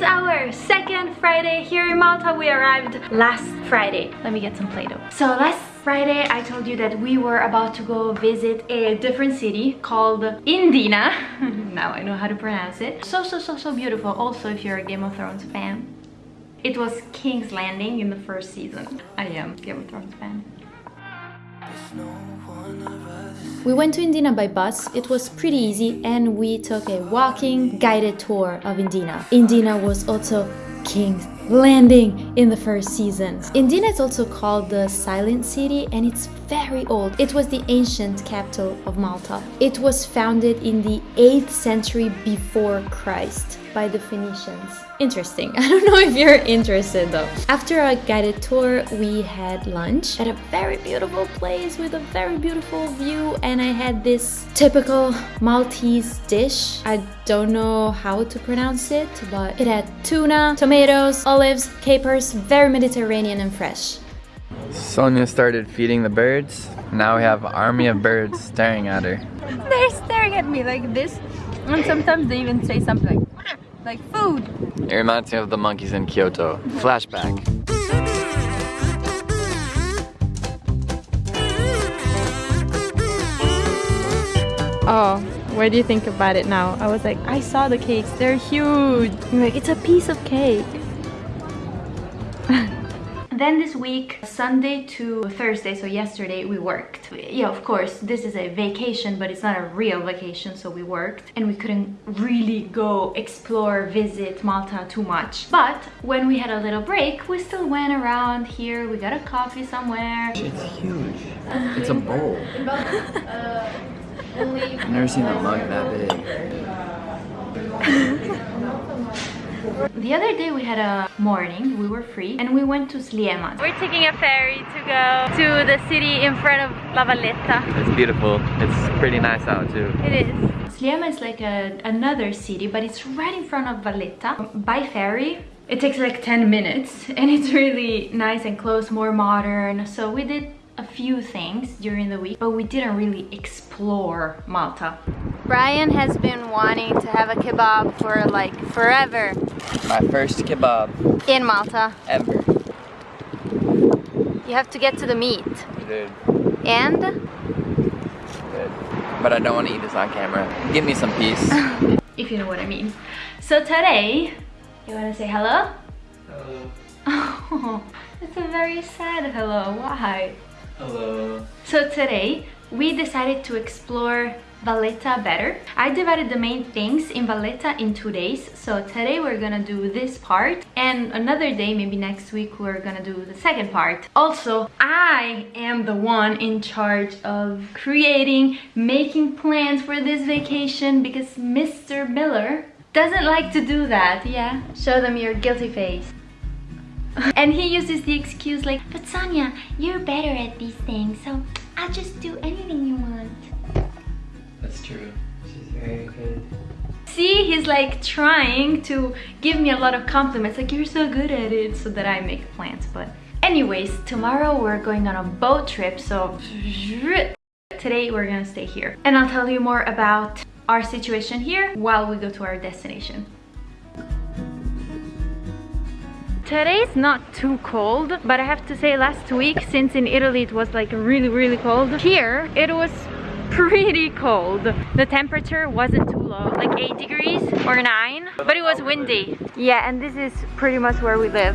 is our second Friday here in Malta. We arrived last Friday. Let me get some Play-Doh. So last Friday I told you that we were about to go visit a different city called Mdina. now I know how to pronounce it. So, so, so, so beautiful. Also, if you're a Game of Thrones fan. It was King's Landing in the first season. I am Game of Thrones fan. We went to Mdina by bus, it was pretty easy and we took a walking guided tour of Mdina. Mdina was also King's Landing in the first season. Mdina is also called the Silent City and it's very old. It was the ancient capital of Malta. It was founded in the 8th century before Christ by the Phoenicians. Interesting. I don't know if you're interested though. After our guided tour, we had lunch at a very beautiful place with a very beautiful view and I had this typical Maltese dish. I don't know how to pronounce it, but it had tuna, tomatoes, olives, capers, very Mediterranean and fresh. Sonia started feeding the birds. Now we have army of birds staring at her. They're staring at me like this and sometimes they even say something like food. It reminds me of the monkeys in Kyoto. Flashback. Oh, what do you think about it now? I was like, I saw the cakes, they're huge. I'm like, it's a piece of cake. Then this week, Sunday to Thursday, so yesterday, we worked. Yeah, of course, this is a vacation, but it's not a real vacation, so we worked. And we couldn't really go explore, visit Malta too much. But when we had a little break, we still went around here. We got a coffee somewhere. It's huge. It's a bowl. I've never seen a mug that big. The other day we had a morning, we were free, and we went to Sliema. We're taking a ferry to go to the city in front of La Valletta. It's beautiful. It's pretty nice out too. It is. Sliema is like a, another city, but it's right in front of Valletta. By ferry, it takes like 10 minutes, and it's really nice and close, more modern. So we did a few things during the week, but we didn't really explore Malta. Brian has been wanting to have a kebab for like forever. My first kebab. In Malta. Ever. You have to get to the meat. Dude. And? Good. But I don't want to eat this on camera. Give me some peace. if you know what I mean. So today, you want to say hello? Hello. Oh, it's a very sad hello. Why? Hello. So today we decided to explore Valletta better. I divided the main things in Valletta in two days. So today we're gonna do this part and another day, maybe next week, we're gonna do the second part. Also, I am the one in charge of creating, making plans for this vacation because Mr. Miller doesn't like to do that, yeah? Show them your guilty face. and he uses the excuse like, but Sonia, you're better at these things, so I'll just do anything you want. That's true. She's very good. See, he's like trying to give me a lot of compliments, like you're so good at it, so that I make plans. But anyways, tomorrow we're going on a boat trip, so today we're gonna stay here. And I'll tell you more about our situation here while we go to our destination. Today's not too cold, but I have to say last week, since in Italy it was like really, really cold, here it was pretty cold. The temperature wasn't too low, like 8 degrees or 9, but it was windy. Yeah, and this is pretty much where we live.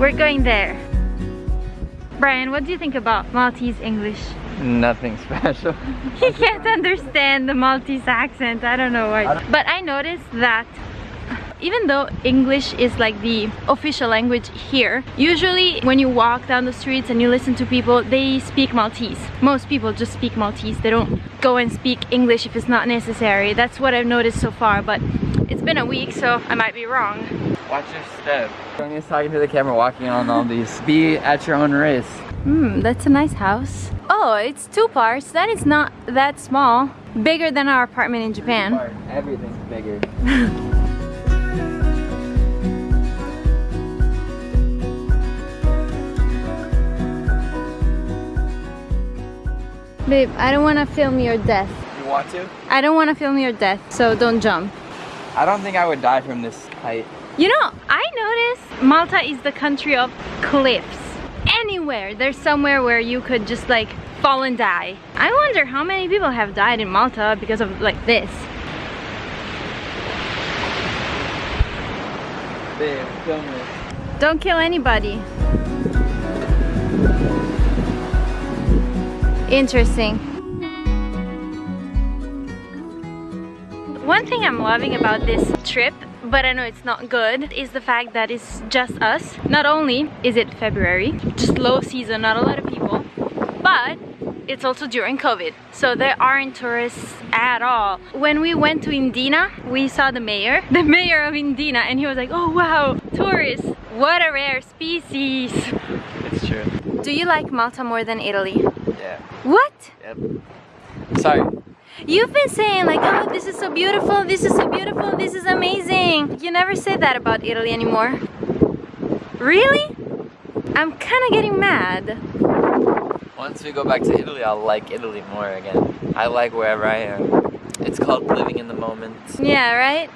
We're going there. Brian, what do you think about Maltese English? Nothing special. he can't understand the Maltese accent. I don't know why. But I noticed that even though English is like the official language here, usually when you walk down the streets and you listen to people, they speak Maltese. Most people just speak Maltese. They don't go and speak English if it's not necessary. That's what I've noticed so far, but it's been a week, so I might be wrong. Watch your step. Sonia's talking to the camera, walking on all these. Be at your own risk. Hmm, that's a nice house. Oh, it's two parts. Then it's not that small. Bigger than our apartment in Japan. Everything's bigger. Babe, I don't want to film your death. You want to? I don't want to film your death, so don't jump. I don't think I would die from this height. You know, I noticed Malta is the country of cliffs. Anywhere, there's somewhere where you could just like fall and die. I wonder how many people have died in Malta because of like this. This. Don't kill anybody. Interesting. One thing I'm loving about this trip, but I know it's not good, is the fact that it's just us. Not only is it February, just low season, not a lot of it's also during COVID. So there aren't tourists at all. When we went to Mdina, we saw the mayor, the mayor of Mdina, and he was like, oh wow, tourists, what a rare species. It's true. Do you like Malta more than Italy? Yeah. What? Yep. Sorry. You've been saying like, oh, this is so beautiful, this is so beautiful, this is amazing. You never say that about Italy anymore. Really? I'm kind of getting mad. Once we go back to Italy, I'll like Italy more again. I like wherever I am. It's called living in the moment. Yeah, right?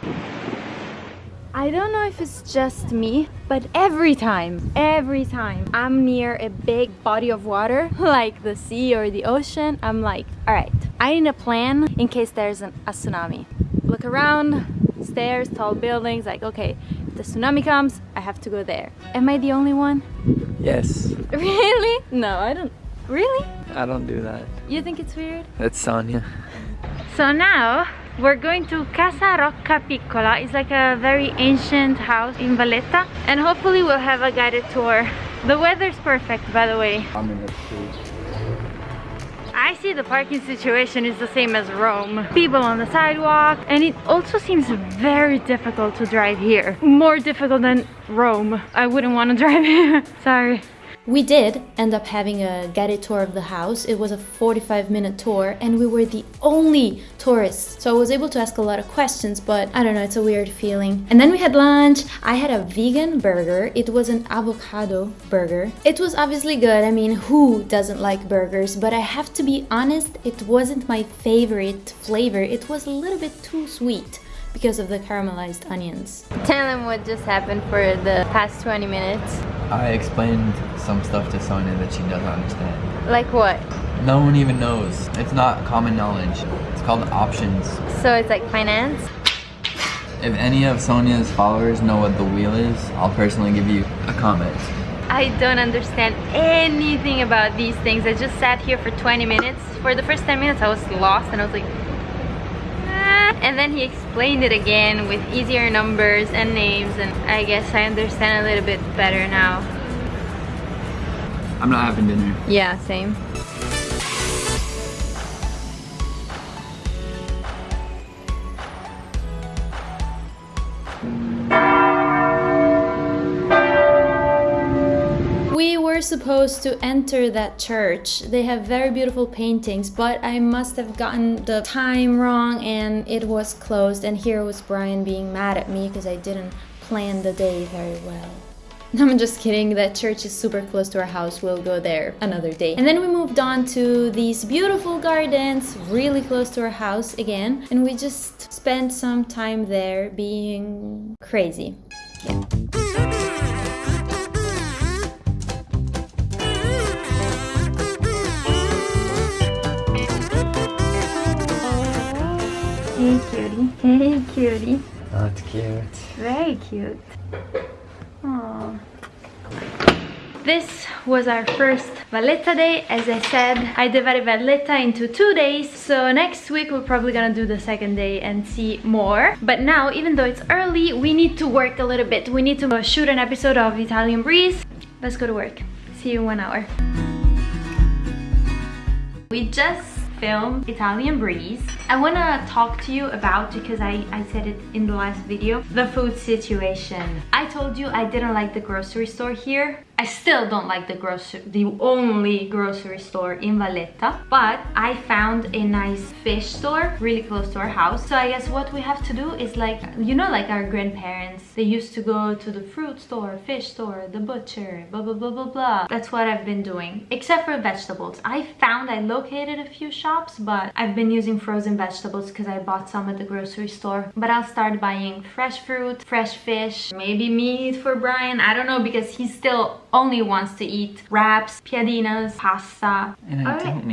I don't know if it's just me, but every time, every time I'm near a big body of water, like the sea or the ocean, I'm like, all right, I need a plan in case there's an, a tsunami. Look around, stairs, tall buildings, like, okay, if the tsunami comes, I have to go there. Am I the only one? Yes. Really? No, I don't. Really? I don't do that. You think it's weird? That's Sonia. So now we're going to Casa Rocca Piccola. It's like a very ancient house in Valletta and hopefully we'll have a guided tour. The weather's perfect by the way. I'm in the street. I see the parking situation is the same as Rome. People on the sidewalk and it also seems very difficult to drive here. More difficult than Rome. I wouldn't want to drive here. Sorry. We did end up having a guided tour of the house. It was a 45 minute tour and we were the only tourists. So I was able to ask a lot of questions, but I don't know, it's a weird feeling. And then we had lunch. I had a vegan burger. It was an avocado burger. It was obviously good. I mean, who doesn't like burgers? But I have to be honest, it wasn't my favorite flavor. It was a little bit too sweet because of the caramelized onions. Tell them what just happened for the past 20 minutes. I explained some stuff to Sonia that she doesn't understand. Like what? No one even knows. It's not common knowledge. It's called options. So it's like finance? If any of Sonia's followers know what the wheel is, I'll personally give you a comment. I don't understand anything about these things. I just sat here for 20 minutes. For the first 10 minutes I was lost and I was like. And then he explained it again with easier numbers and names and I guess I understand a little bit better now. I'm not having dinner. Yeah, same. Supposed to enter that church. They have very beautiful paintings, but I must have gotten the time wrong and it was closed. And here was Brian being mad at me because I didn't plan the day very well. I'm just kidding, that church is super close to our house. We'll go there another day. And then we moved on to these beautiful gardens really close to our house again. And we just spent some time there being crazy. Hey cutie. Hey cutie. That's cute. Very cute. Aww. This was our first Valletta day. As I said, I divided Valletta into two days. So next week we're probably gonna do the second day and see more. But now, even though it's early, we need to work a little bit. We need to shoot an episode of Italian Breeze. Let's go to work. See you in one hour. We just filmed Italian Breeze. I want to talk to you about, because I, I said it in the last video, the food situation. I told you I didn't like the grocery store here. I still don't like the grocery, the only grocery store in Valletta, but I found a nice fish store really close to our house. So I guess what we have to do is like, you know, like our grandparents, they used to go to the fruit store, fish store, the butcher, blah, blah, blah, blah, blah. That's what I've been doing, except for vegetables. I found I located a few shops, but I've been using frozen vegetables because I bought some at the grocery store. But I'll start buying fresh fruit, fresh fish, maybe meat for Brian. I don't know because he's still only wants to eat wraps, piadinas, pasta. And I All right. don't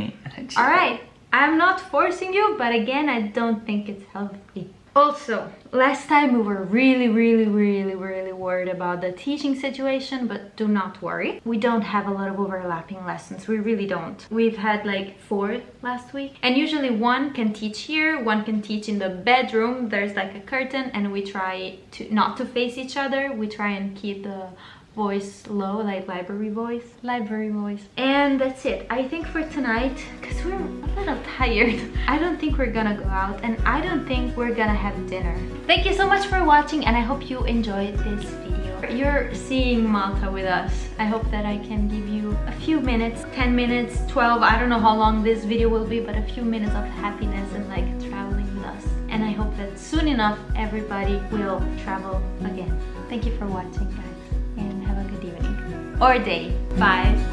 right, I'm not forcing you, but again, I don't think it's healthy. Also, last time we were really, really, really, really worried about the teaching situation, but do not worry. We don't have a lot of overlapping lessons. We really don't. We've had like four last week. And usually one can teach here, one can teach in the bedroom. There's like a curtain and we try to not to face each other. We try and keep the voice low like library voice. Library voice. And that's it. I think for tonight because we're a little tired i don't think we're gonna go out and i don't think we're gonna have dinner. Thank you so much for watching and i hope you enjoyed this video. You're seeing malta with us. I hope that i can give you a few minutes 10 minutes 12 i don't know how long this video will be but a few minutes of happiness and like traveling with us. And i hope that soon enough everybody will travel again. Thank you for watching guys or day. Bye.